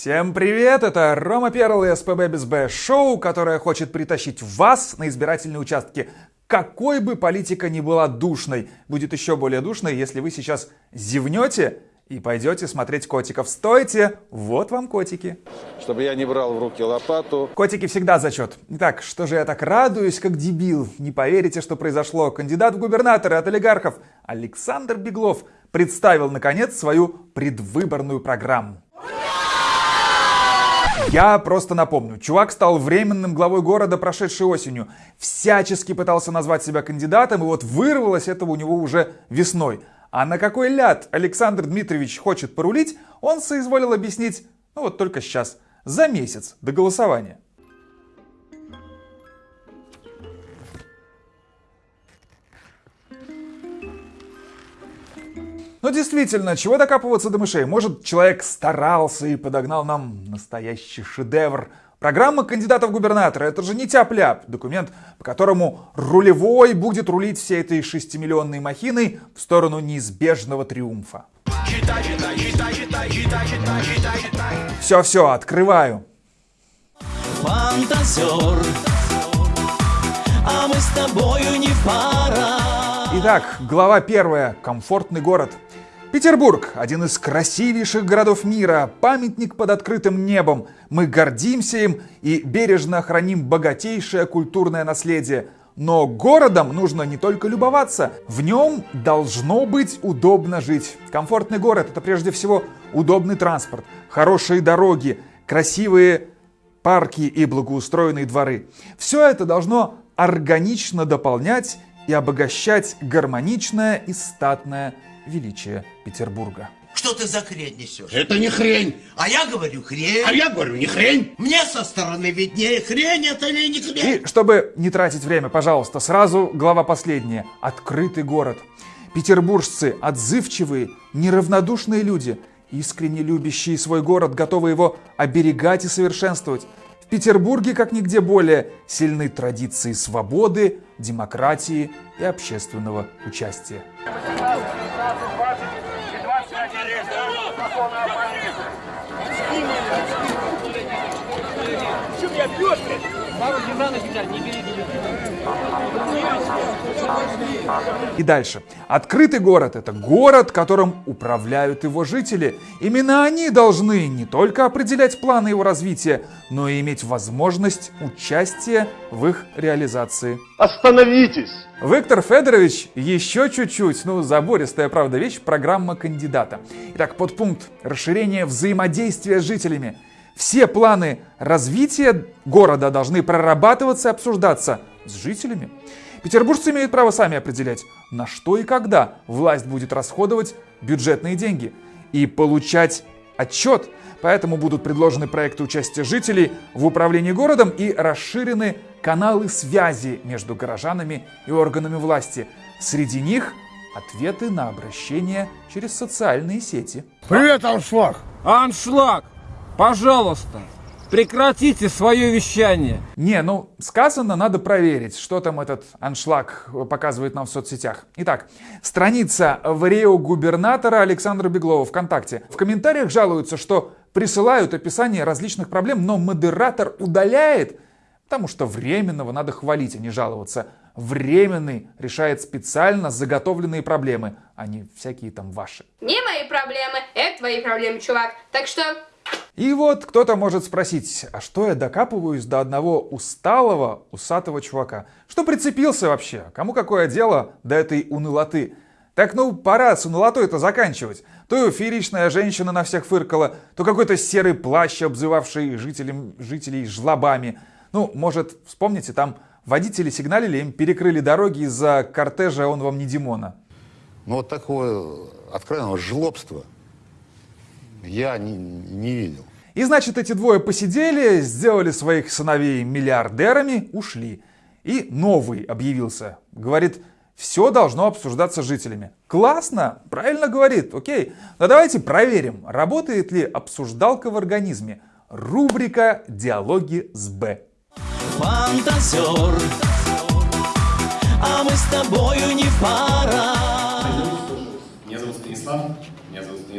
Всем привет! Это Рома Перл и СПБ без Б шоу, которое хочет притащить вас на избирательные участки. Какой бы политика ни была душной, будет еще более душной, если вы сейчас зевнете и пойдете смотреть котиков. Стойте! Вот вам котики. Чтобы я не брал в руки лопату. Котики всегда зачет. Итак, что же я так радуюсь, как дебил? Не поверите, что произошло. Кандидат в губернаторы от олигархов Александр Беглов представил, наконец, свою предвыборную программу. Я просто напомню, чувак стал временным главой города прошедшей осенью, всячески пытался назвать себя кандидатом, и вот вырвалось этого у него уже весной. А на какой ляд Александр Дмитриевич хочет порулить, он соизволил объяснить, ну вот только сейчас, за месяц до голосования. Но действительно, чего докапываться до мышей? Может, человек старался и подогнал нам настоящий шедевр. Программа кандидата в губернаторы — это же не тяп-ляп. Документ, по которому рулевой будет рулить всей этой шестимиллионной махиной в сторону неизбежного триумфа. Все-все, открываю. Фантазер, а мы с тобою не пара. Итак, глава первая. Комфортный город. Петербург – один из красивейших городов мира, памятник под открытым небом. Мы гордимся им и бережно храним богатейшее культурное наследие. Но городом нужно не только любоваться, в нем должно быть удобно жить. Комфортный город – это прежде всего удобный транспорт, хорошие дороги, красивые парки и благоустроенные дворы. Все это должно органично дополнять и обогащать гармоничное и статное величие Петербурга. Что ты за хрень несешь? Это не хрень. А я говорю хрень. А я говорю не хрень. Мне со стороны виднее, хрень это или не хрень. И чтобы не тратить время, пожалуйста, сразу глава последняя. Открытый город. Петербуржцы отзывчивые, неравнодушные люди, искренне любящие свой город, готовы его оберегать и совершенствовать. В Петербурге, как нигде более, сильны традиции свободы, демократии и общественного участия. И дальше. Открытый город – это город, которым управляют его жители. Именно они должны не только определять планы его развития, но и иметь возможность участия в их реализации. Остановитесь! Виктор Федорович еще чуть-чуть, ну забористая, правда, вещь, программа кандидата. Итак, подпункт расширение взаимодействия с жителями. Все планы развития города должны прорабатываться и обсуждаться с жителями. Петербуржцы имеют право сами определять, на что и когда власть будет расходовать бюджетные деньги и получать отчет. Поэтому будут предложены проекты участия жителей в управлении городом и расширены каналы связи между горожанами и органами власти. Среди них ответы на обращения через социальные сети. Привет, Аншлаг! Аншлаг! Пожалуйста, Прекратите свое вещание. Не, ну сказано, надо проверить, что там этот аншлаг показывает нам в соцсетях. Итак, страница в губернатора Александра Беглова ВКонтакте. В комментариях жалуются, что присылают описание различных проблем, но модератор удаляет, потому что временного надо хвалить, а не жаловаться. Временный решает специально заготовленные проблемы, а не всякие там ваши. Не мои проблемы, это твои проблемы, чувак. Так что и вот кто-то может спросить, а что я докапываюсь до одного усталого, усатого чувака? Что прицепился вообще? Кому какое дело до этой унылоты? Так ну пора с унылотой это заканчивать. То фееричная женщина на всех фыркала, то какой-то серый плащ, обзывавший жителям, жителей жлобами. Ну, может, вспомните, там водители сигналили, им перекрыли дороги из-за кортежа «Он вам не Димона». Ну вот такое откровенного жлобства я не, не видел. И значит, эти двое посидели, сделали своих сыновей миллиардерами, ушли. И новый объявился. Говорит, все должно обсуждаться жителями. Классно, правильно говорит, окей. Но давайте проверим, работает ли обсуждалка в организме. Рубрика «Диалоги с Б». Фантазер, а мы с тобою не пара. Меня зовут Станислав,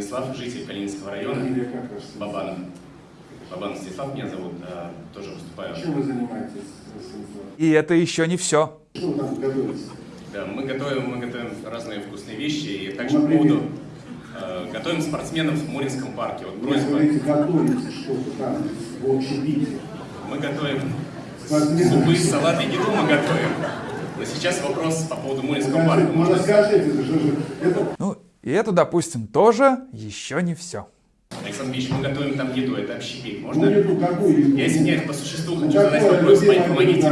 Станислав, житель Калининского района, Бабанов. Бабан Станислав меня зовут, а, тоже выступаю. Чем вы занимаетесь, И это еще не все. Что вы там готовите? Да, мы готовим, мы готовим разные вкусные вещи и также по поводу э, готовим спортсменов в Муринском парке. Вот Вы просьба. говорите, готовите что-то там в общепите. Мы готовим Спортсменов. супы, салаты, еду мы готовим. Но сейчас вопрос по поводу Муринского парка. Ну Можно расскажите, это что же, это Ну, и это, допустим, тоже еще не все. Александр Ильич, мы готовим там еду, это общепит. Можно? ну, еду какую еду? Я извиняюсь, по существу Ну, хочу задать вопрос, помогите.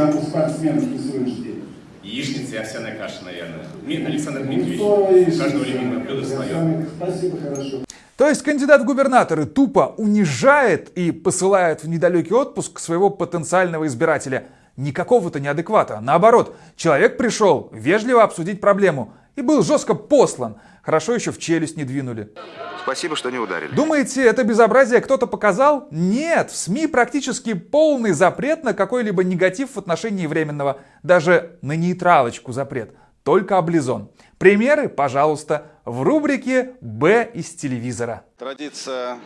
Яичница и овсяная каша, наверное. Александр Ну, Дмитриевич, у каждого любимое блюдо свое. Спасибо, хорошо. То есть кандидат в губернаторы тупо унижает и посылает в недалекий отпуск своего потенциального избирателя. Не какого-то неадеквата. Наоборот, человек пришел вежливо обсудить проблему и был жестко послан. Хорошо еще в челюсть не двинули. Спасибо, что не ударили. Думаете, это безобразие кто-то показал? Нет, в СМИ практически полный запрет на какой-либо негатив в отношении временного. Даже на нейтралочку запрет. Только облизон. Примеры, пожалуйста, в рубрике «Б из телевизора». Традиция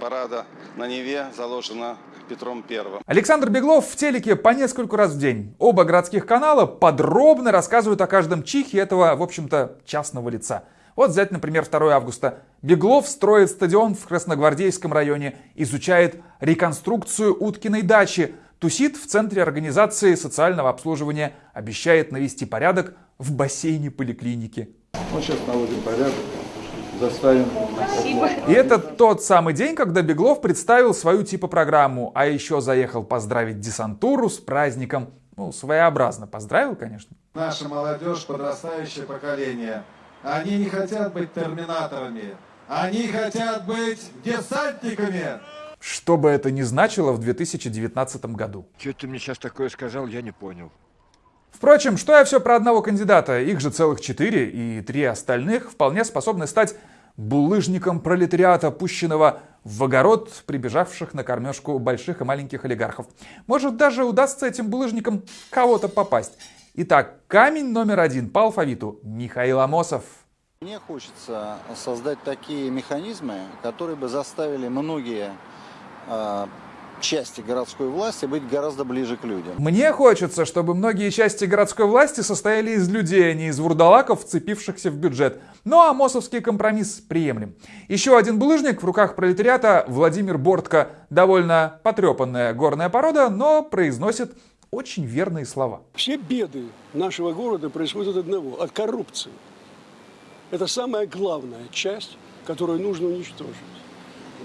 парада на Неве заложена Петром Первым. Александр Беглов в телеке по нескольку раз в день. Оба городских канала подробно рассказывают о каждом чихе этого, в общем-то, частного лица. Вот взять, например, 2 августа. Беглов строит стадион в Красногвардейском районе, изучает реконструкцию Уткиной дачи, тусит в центре организации социального обслуживания, обещает навести порядок в бассейне поликлиники. Вот сейчас наводим порядок, заставим. И это тот самый день, когда Беглов представил свою типа программу, а еще заехал поздравить десантуру с праздником. Ну, своеобразно поздравил, конечно. Наша молодежь, подрастающее поколение, они не хотят быть терминаторами, они хотят быть десантниками. Что бы это ни значило в 2019 году. Что ты мне сейчас такое сказал, я не понял. Впрочем, что я все про одного кандидата, их же целых четыре, и три остальных вполне способны стать булыжником пролетариата, пущенного в огород прибежавших на кормежку больших и маленьких олигархов. Может, даже удастся этим булыжникам кого-то попасть. Итак, камень номер один по алфавиту Михаил Амосов. Мне хочется создать такие механизмы, которые бы заставили многие э, части городской власти быть гораздо ближе к людям. Мне хочется, чтобы многие части городской власти состояли из людей, а не из вурдалаков, вцепившихся в бюджет. Но амосовский компромисс приемлем. Еще один булыжник в руках пролетариата Владимир Бортко. Довольно потрепанная горная порода, но произносит очень верные слова. Все беды нашего города происходят от одного, от коррупции. Это самая главная часть, которую нужно уничтожить.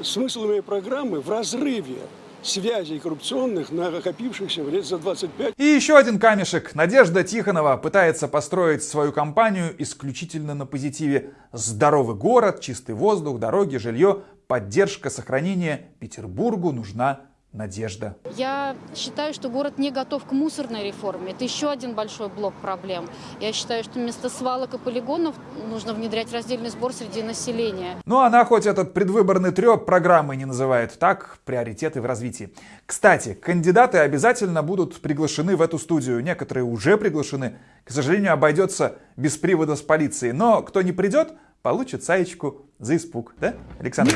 Смысл моей программы в разрыве связей коррупционных, накопившихся лет за 25. И еще один камешек. Надежда Тихонова пытается построить свою компанию исключительно на позитиве. Здоровый город, чистый воздух, дороги, жилье, поддержка, сохранение. Петербургу нужна надежда. Я считаю, что город не готов к мусорной реформе. Это еще один большой блок проблем. Я считаю, что вместо свалок и полигонов нужно внедрять раздельный сбор среди населения. Ну, она хоть этот предвыборный треп программы не называет, так, приоритеты в развитии. Кстати, кандидаты обязательно будут приглашены в эту студию. Некоторые уже приглашены. К сожалению, обойдется без привода с полицией. Но кто не придет, получит саечку за испуг. Да, Александр?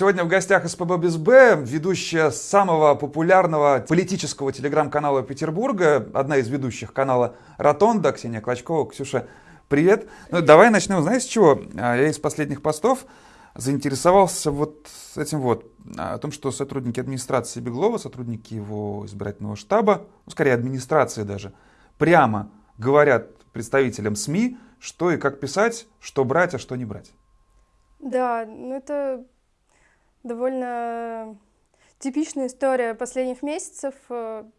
Сегодня в гостях СПБ без Б ведущая самого популярного политического телеграм-канала Петербурга, одна из ведущих канала Ротонда, Ксения Клочкова. Ксюша, привет. Ну, давай начнем, знаешь, с чего? Я из последних постов заинтересовался вот этим вот, о том, что сотрудники администрации Беглова, сотрудники его избирательного штаба, ну, скорее администрации даже, прямо говорят представителям СМИ, что и как писать, что брать, а что не брать. Да, ну это довольно типичная история последних месяцев.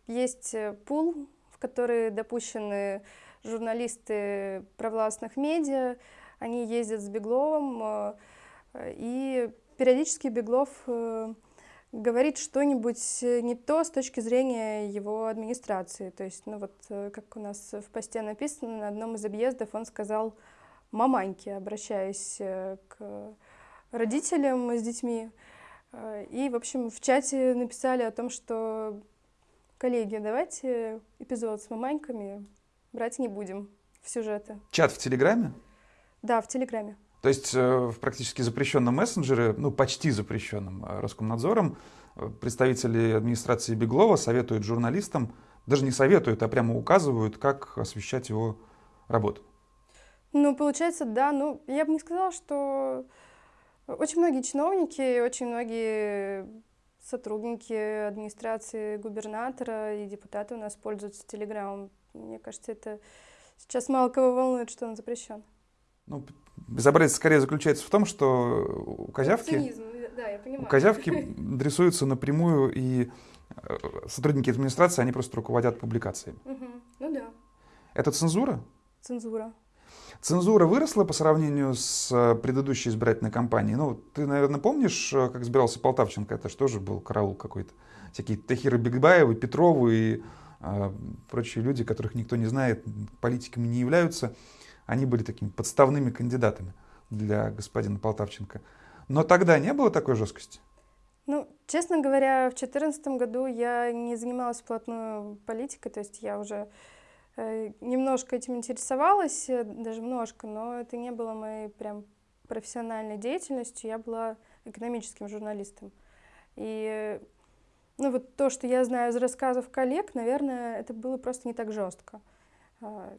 Есть пул, в который допущены журналисты провластных медиа. Они ездят с Бегловым, и периодически Беглов говорит что-нибудь не то с точки зрения его администрации. То есть, ну вот, как у нас в посте написано, на одном из объездов он сказал «маманьки», обращаясь к родителям с детьми. И, в общем, в чате написали о том, что коллеги, давайте эпизод с маманьками брать не будем в сюжеты. Чат в Телеграме? Да, в Телеграме. То есть э, в практически запрещенном мессенджере, ну почти запрещенном э, Роскомнадзором, э, представители администрации Беглова советуют журналистам, даже не советуют, а прямо указывают, как освещать его работу. Ну, получается, да. Ну, я бы не сказала, что очень многие чиновники, очень многие сотрудники администрации губернатора и депутаты у нас пользуются Телеграмом. Мне кажется, это сейчас мало кого волнует, что он запрещен. Ну, безобразие скорее заключается в том, что у козявки, Цинизм, да, я понимаю. у козявки дрессуются напрямую, и э, сотрудники администрации, они просто руководят публикациями. Угу. Ну да. Это цензура? Цензура. Цензура выросла по сравнению с э, предыдущей избирательной кампанией. Ну, ты, наверное, помнишь, э, как избирался Полтавченко? Это же тоже был караул какой-то. Всякие Тахиры Бигбаевы, Петровы и э, прочие люди, которых никто не знает, политиками не являются. Они были такими подставными кандидатами для господина Полтавченко. Но тогда не было такой жесткости? Ну, честно говоря, в 2014 году я не занималась плотную политикой, то есть я уже немножко этим интересовалась, э, даже немножко, но это не было моей прям профессиональной деятельностью, я была экономическим журналистом. И ну вот то, что я знаю из рассказов коллег, наверное, это было просто не так жестко. А,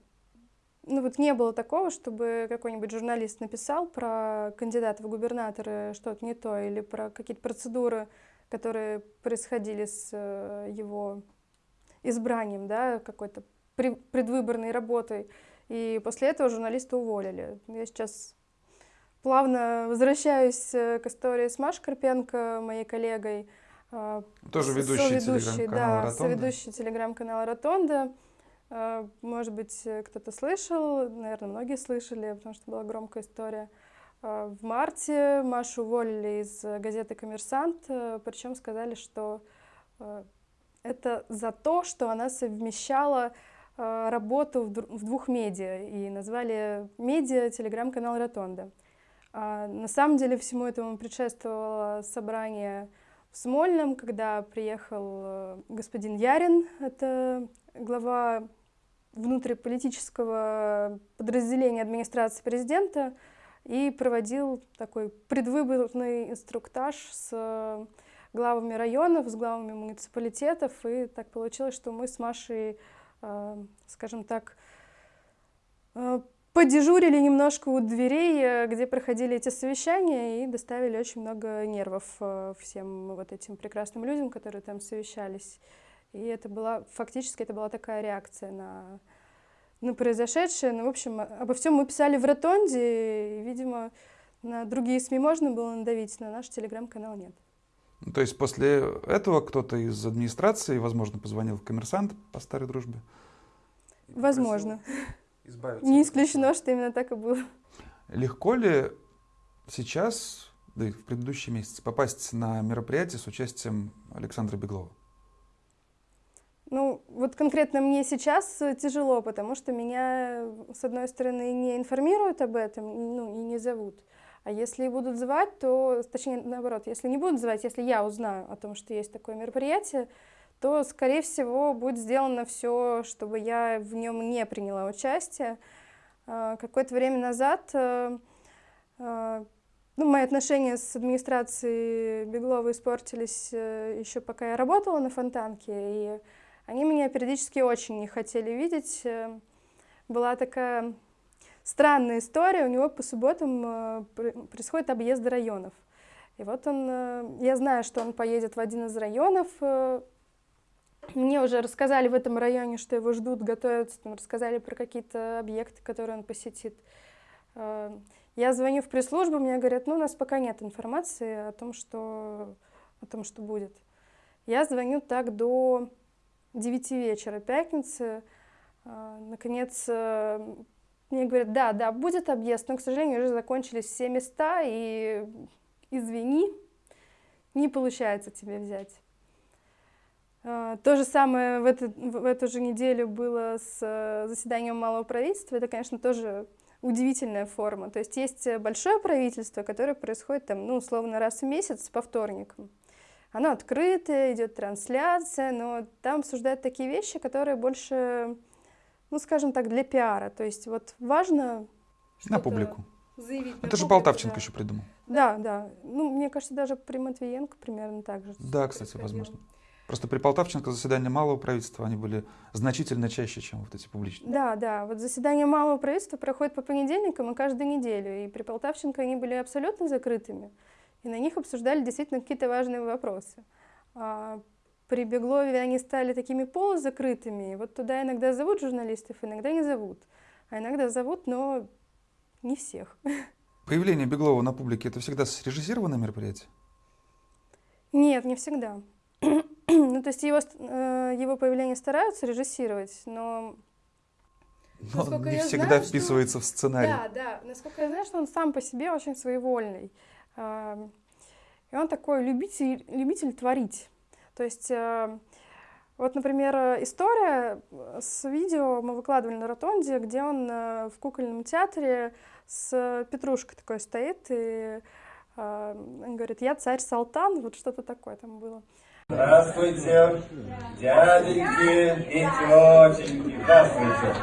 ну вот не было такого, чтобы какой-нибудь журналист написал про кандидата в губернаторы что-то не то, или про какие-то процедуры, которые происходили с э, его избранием, да, какой-то предвыборной работой. И после этого журналиста уволили. Я сейчас плавно возвращаюсь э, к истории с Машей Карпенко, моей коллегой. А, Тоже ведущий телеграм-канала да, ведущий телеграм-канала «Ротонда». А, может быть, кто-то слышал, наверное, многие слышали, потому что была громкая история. А, в марте Машу уволили из газеты «Коммерсант», э, причем сказали, что э, это за то, что она совмещала Э, работу в двух медиа и назвали медиа телеграм-канал Ротонда. А на самом деле всему этому предшествовало собрание в Смольном, когда приехал э, господин Ярин, это глава внутриполитического подразделения администрации президента, и проводил такой предвыборный инструктаж с главами районов, с главами муниципалитетов, и так получилось, что мы с Машей Э, скажем так, э, подежурили немножко у дверей, э, где проходили эти совещания, и доставили очень много нервов всем вот этим прекрасным людям, которые там совещались. И это была, фактически, это была такая реакция на, на произошедшее. Ну, в общем, обо всем мы писали в Ротонде, и, видимо, на другие СМИ можно было надавить, на наш телеграм-канал нет. Ну, то есть после этого кто-то из администрации, возможно, позвонил в коммерсант по старой дружбе? Возможно. Не исключено, что именно так и было. Легко ли сейчас, да и в предыдущие месяцы, попасть на мероприятие с участием Александра Беглова? Ну, вот конкретно мне сейчас тяжело, потому что меня, с одной стороны, не информируют об этом, ну, и не зовут. А если будут звать, то, точнее, наоборот, если не будут звать, если я узнаю о том, что есть такое мероприятие, то, скорее всего, будет сделано все, чтобы я в нем не приняла участие. А, какое-то время назад э, э, ну, мои отношения с администрацией Беглова испортились э, еще пока я работала на Фонтанке, и они меня периодически очень не хотели видеть. Была такая странная история. У него по субботам э, происходит объезд районов. И вот он, э, я знаю, что он поедет в один из районов. Э, мне уже рассказали в этом районе, что его ждут, готовятся, там, рассказали про какие-то объекты, которые он посетит. Я звоню в пресс-службу, мне говорят, ну, у нас пока нет информации о том, что, о том, что будет. Я звоню так до 9 вечера пятницы. Наконец, мне говорят, да, да, будет объезд, но, к сожалению, уже закончились все места, и извини, не получается тебе взять. А, то же самое в, эту, в эту же неделю было с э, заседанием малого правительства. Это, конечно, тоже удивительная форма. То есть есть большое правительство, которое происходит там, ну, условно, раз в месяц по вторникам. Оно открытое, идет трансляция, но там обсуждают такие вещи, которые больше ну, скажем так, для пиара. То есть вот важно... На публику. Заявить Это же Полтавченко да. еще придумал. Да, да. Ну, мне кажется, даже при Матвиенко примерно так же. Да, кстати, возможно. Просто при Полтавченко заседания малого правительства, они были значительно чаще, чем вот эти публичные. Да, да. Вот заседания малого правительства проходят по понедельникам и каждую неделю. И при Полтавченко они были абсолютно закрытыми. И на них обсуждали действительно какие-то важные вопросы. А при Беглове они стали такими полузакрытыми. Вот туда иногда зовут журналистов, иногда не зовут. А иногда зовут, но не всех. Появление Беглова на публике – это всегда срежиссированное мероприятие? Нет, не всегда. ну, то есть его, э, его появление стараются режиссировать, но... Но он не всегда знаю, вписывается что... в сценарий. Да, да. Насколько я знаю, что он сам по себе очень своевольный. И он такой любитель, любитель творить. То есть, э, вот, например, история с видео мы выкладывали на Ротонде, где он э, в кукольном театре с Петрушкой такой стоит, и он говорит, я царь Салтан, вот что-то такое там было. Здравствуйте, дяденьки и тетеньки. Здравствуйте.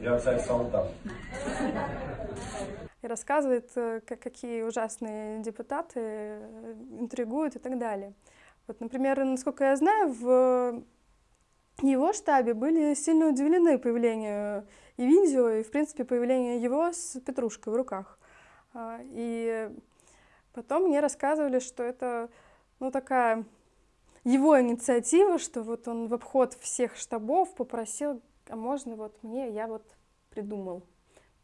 Я царь Салтан. И рассказывает, э, как, какие ужасные депутаты э, интригуют и так далее. Вот, например, насколько я знаю, в его штабе были сильно удивлены появлению и видео, и, в принципе, появлению его с петрушкой в руках. А, и Потом мне рассказывали, что это ну, такая его инициатива, что вот он в обход всех штабов попросил, а можно вот мне, я вот придумал,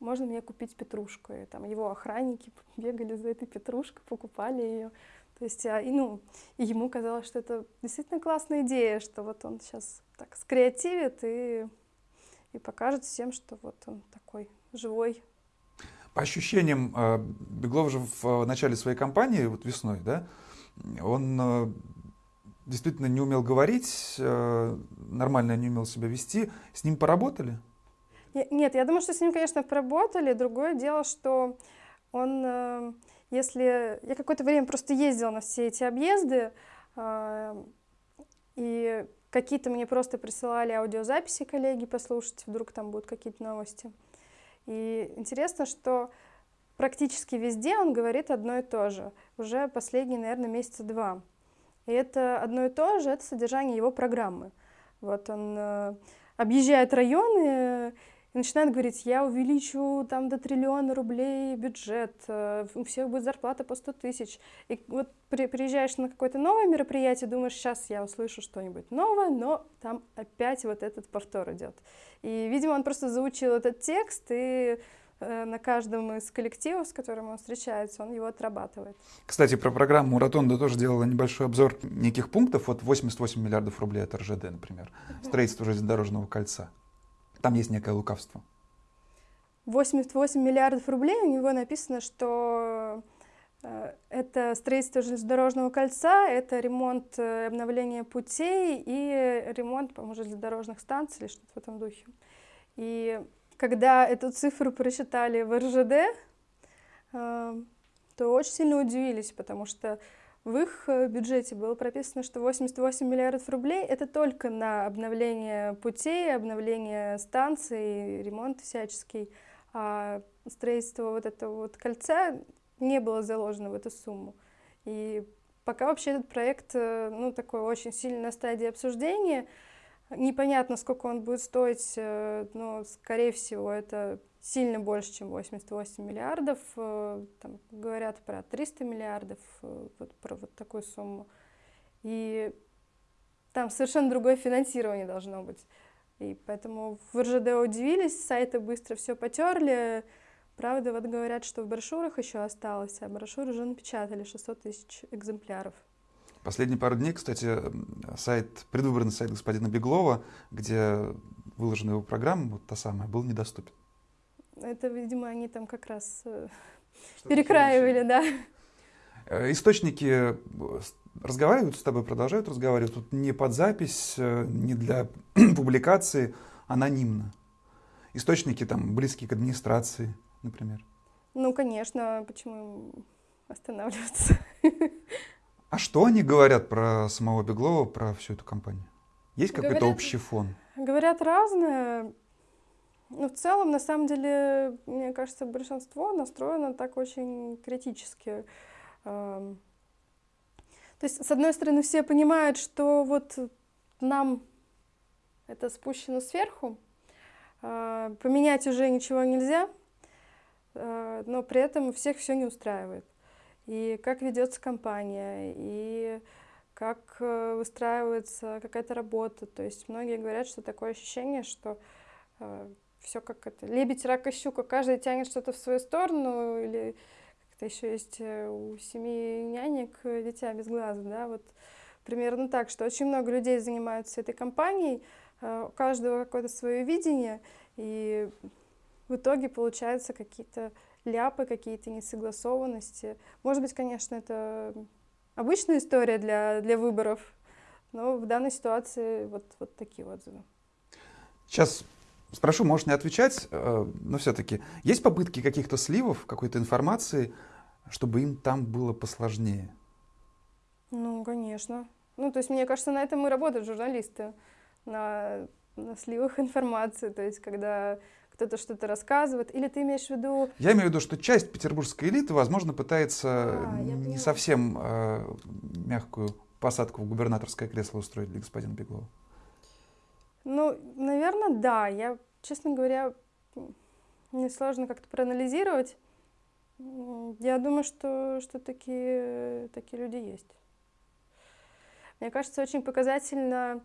можно мне купить петрушку. И там его охранники бегали за этой петрушкой, покупали ее. То есть, и, ну, и ему казалось, что это действительно классная идея, что вот он сейчас так скреативит и, и покажет всем, что вот он такой живой по ощущениям, э, Беглов же в э, начале своей кампании, вот весной, да, он э, действительно не умел говорить, нормально не умел себя вести. С ним поработали? Нет, я думаю, что с ним, конечно, поработали. Другое дело, что он, если... Я какое-то время просто ездила на все эти объезды, и какие-то мне просто присылали аудиозаписи коллеги послушать, вдруг там будут какие-то новости. И интересно, что практически везде он говорит одно и то же, уже последние, наверное, месяца два. И это одно и то же, это содержание его программы. Вот он э, объезжает районы и начинает говорить, я увеличу там до триллиона рублей бюджет, э, у всех будет зарплата по 100 тысяч. И вот при, приезжаешь на какое-то новое мероприятие, думаешь, сейчас я услышу что-нибудь новое, но там опять вот этот повтор идет. И, видимо, он просто заучил этот текст, и э, на каждом из коллективов, с которым он встречается, он его отрабатывает. Кстати, про программу Ротонда тоже делала небольшой обзор неких пунктов. Вот 88 миллиардов рублей от РЖД, например. Строительство железнодорожного кольца. Там есть некое лукавство. 88 миллиардов рублей, у него написано, что Э, это строительство железнодорожного кольца, это ремонт э, обновление путей и ремонт, по-моему, железнодорожных станций или что-то в этом духе. И когда эту цифру прочитали в РЖД, э, то очень сильно удивились, потому что в их бюджете было прописано, что 88 миллиардов рублей — это только на обновление путей, обновление станций, ремонт всяческий. А строительство вот этого вот кольца не было заложено в эту сумму. И пока вообще этот проект, э, ну, такой очень сильно на стадии обсуждения, непонятно, сколько он будет стоить, э, но, скорее всего, это сильно больше, чем 88 миллиардов. Э, там говорят про 300 миллиардов, вот, про вот такую сумму. И там совершенно другое финансирование должно быть. И поэтому в РЖД удивились, сайты быстро все потерли, Правда, вот говорят, что в брошюрах еще осталось, а брошюры уже напечатали 600 тысяч экземпляров. Последние пару дней, кстати, сайт, предвыборный сайт господина Беглова, где выложена его программа, вот та самая, был недоступен. Это, видимо, они там как раз э, перекраивали, да. Э, источники э, разговаривают с тобой, продолжают разговаривать. Тут не под запись, не для публикации, анонимно. Источники там близкие к администрации например? Ну, конечно, почему останавливаться? А что они говорят про самого Беглова, про всю эту компанию? Есть какой-то общий фон? Говорят разное. Но в целом, на самом деле, мне кажется, большинство настроено так очень критически. Эм, То есть, с одной стороны, все понимают, что вот нам это спущено сверху, э, поменять уже ничего нельзя, э, но при этом всех все не устраивает. И как ведется компания, и как э, выстраивается какая-то работа. То есть многие говорят, что такое ощущение, что все как это лебедь, рак и щука, каждый тянет что-то в свою сторону, или как-то еще есть э, у семи нянек э, дитя без глаза, да, вот примерно так, что очень много людей занимаются этой компанией, э, у каждого какое-то свое видение, и в итоге получаются какие-то ляпы, какие-то несогласованности. Может быть, конечно, это обычная история для, для выборов, но в данной ситуации вот, вот такие отзывы. Сейчас спрошу, можешь не отвечать, э, но все-таки есть попытки каких-то сливов, какой-то информации, чтобы им там было посложнее? Ну, конечно. Ну, то есть, мне кажется, на этом и работают журналисты, на, на сливах информации, то есть, когда кто-то что-то рассказывает, или ты имеешь в виду... Я имею в виду, что часть петербургской элиты, возможно, пытается А, не совсем э, мягкую посадку в губернаторское кресло устроить для господина Беглова. Ну, наверное, да. Я, честно говоря, мне сложно как-то проанализировать. Я думаю, что, что такие, такие люди есть. Мне кажется, очень показательна,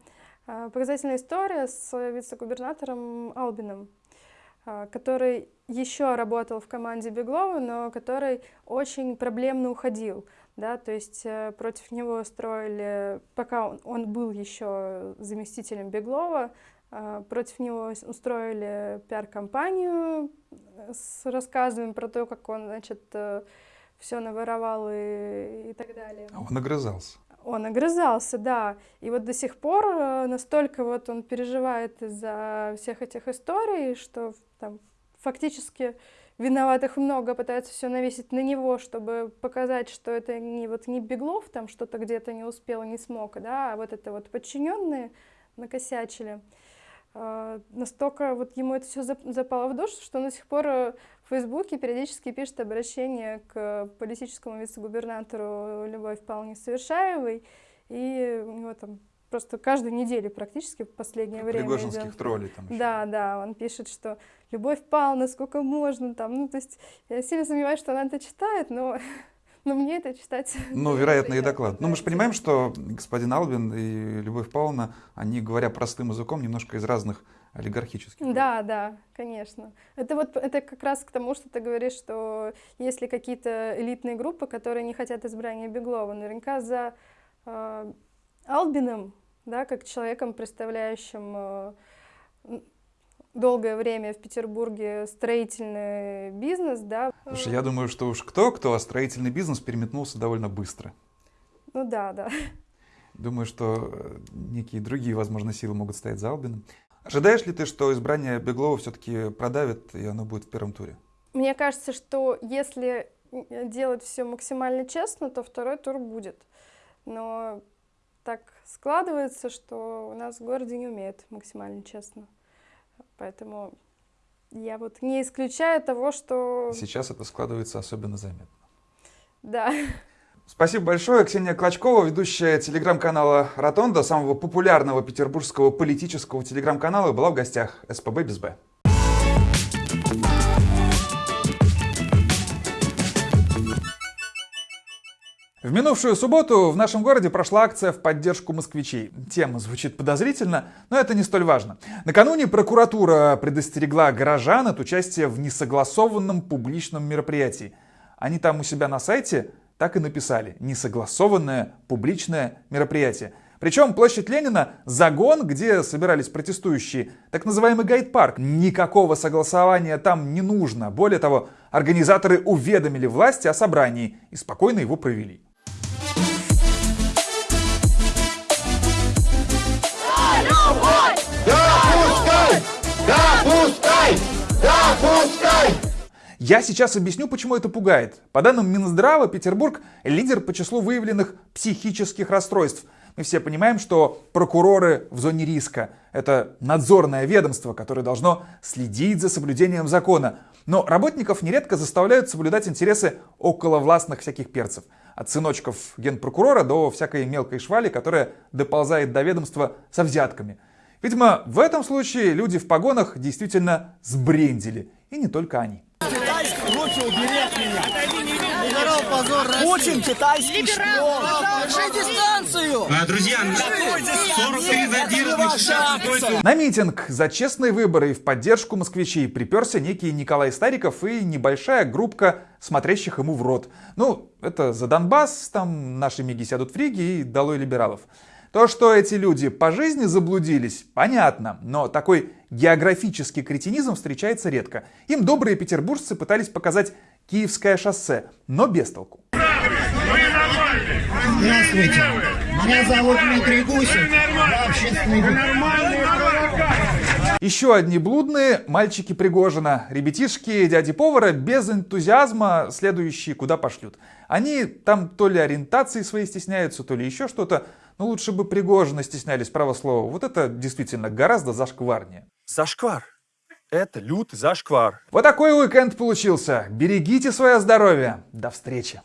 а, показательная история с вице-губернатором Албином, который еще работал в команде Беглова, но который очень проблемно уходил. Да, то есть э, против него строили, пока он, он был еще заместителем Беглова, а, против него устроили пиар-компанию э, с рассказами про то, как он, значит, все наворовал и, и так далее. А он огрызался. Он огрызался, да. И вот до сих пор э, настолько вот он переживает из-за всех этих историй, что там фактически виноватых много, пытаются все навесить на него, чтобы показать, что это не вот не Беглов там что-то где-то не успел, не смог, да, а вот это вот подчиненные накосячили. А, Настолько вот ему это все запало в душу, что он до сих пор э, в Фейсбуке периодически пишет обращение к политическому вице-губернатору Любовь Павловне Совершаевой, и у него там просто каждую неделю практически в последнее время Пригожинских идет. троллей там еще. Да, да, он пишет, что Любовь Павловна, сколько можно там, ну, то есть я сильно сомневаюсь, что она это читает, но, но мне это читать... Ну, вероятно, и доклад. Но мы же понимаем, что господин Албин и Любовь Павловна, они, говоря простым языком, немножко из разных олигархических. Да, да, конечно. Это вот это как раз к тому, что ты говоришь, что есть ли какие-то элитные группы, которые не хотят избрания Беглова, наверняка за э, Албиным, да, как человеком, представляющим э, долгое время в Петербурге строительный бизнес, да. Слушай, я думаю, что уж кто-кто, а строительный бизнес переметнулся довольно быстро. Ну да, да. Думаю, что э, некие другие, возможно, силы могут стоять за Албином. Ожидаешь ли ты, что избрание Беглова все-таки продавит, и оно будет в первом туре? Мне кажется, что если делать все максимально честно, то второй тур будет. Но так складывается, что у нас в городе не умеют максимально честно. Поэтому я вот не исключаю того, что... Сейчас это складывается особенно заметно. Да. Спасибо большое. Ксения Клочкова, ведущая телеграм-канала «Ротонда», самого популярного петербургского политического телеграм-канала, была в гостях СПБ без Б. В минувшую субботу в нашем городе прошла акция в поддержку москвичей. Тема звучит подозрительно, но это не столь важно. Накануне прокуратура предостерегла горожан от участия в несогласованном публичном мероприятии. Они там у себя на сайте так и написали «несогласованное публичное мероприятие». Причем площадь Ленина – загон, где собирались протестующие, так называемый гайд-парк. Никакого согласования там не нужно. Более того, организаторы уведомили власти о собрании и спокойно его провели. Да пускай! Да! Я сейчас объясню, почему это пугает. По данным Минздрава, Петербург – лидер по числу выявленных психических расстройств. Мы все понимаем, что прокуроры в зоне риска – это надзорное ведомство, которое должно следить за соблюдением закона. Но работников нередко заставляют соблюдать интересы околовластных всяких перцев. От сыночков генпрокурора до всякой мелкой швали, которая доползает до ведомства со взятками. Видимо, в этом случае люди в погонах действительно сбрендили. И не только они. Лучше убери от меня. позор Очень китайский шпион. Держи дистанцию. А, друзья, 43 задержанных На митинг за честные выборы и в поддержку москвичей приперся некий Николай Стариков и небольшая группка смотрящих ему в рот. Ну, это за Донбасс, там наши миги сядут в Риге и долой либералов. То, что эти люди по жизни заблудились, понятно, но такой географический кретинизм встречается редко. Им добрые петербуржцы пытались показать Киевское шоссе, но без толку. Здравствуйте, меня зовут Дмитрий Гусев, я общественный еще одни блудные мальчики Пригожина, ребятишки дяди повара без энтузиазма, следующие куда пошлют. Они там то ли ориентации своей стесняются, то ли еще что-то, но лучше бы Пригожина стеснялись, право слово. Вот это действительно гораздо зашкварнее. Зашквар. Это лютый зашквар. Вот такой уикенд получился. Берегите свое здоровье. До встречи.